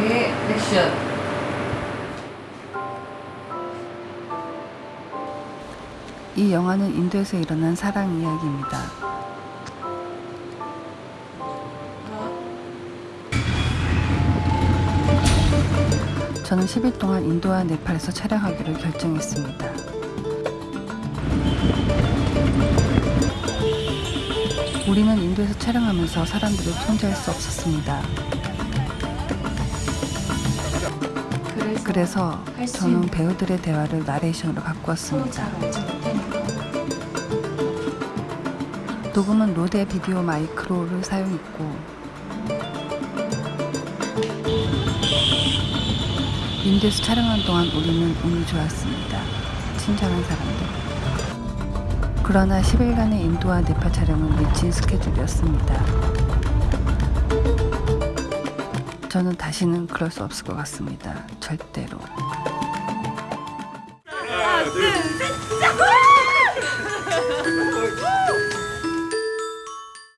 예, 액션. 이 영화는 인도에서 일어난 사랑 이야기입니다. 저는 10일 동안 인도와 네팔에서 촬영하기로 결정했습니다. 우리는 인도에서 촬영하면서 사람들을 통제할 수 없었습니다. 그래서, 저는 배우들의 대화를 나레이션으로 바꾸었습니다. 녹음은 로데 비디오 마이크로를 사용했고 인도에서 촬영한 동안 우리는 운이 좋았습니다. 친절한 사람들. 그러나 10일간의 인도와 네팔 촬영은 미친 스케줄이었습니다. 저는 다시는 그럴 수 없을 것 같습니다. 절대로. 하나, 둘, 셋, 시작!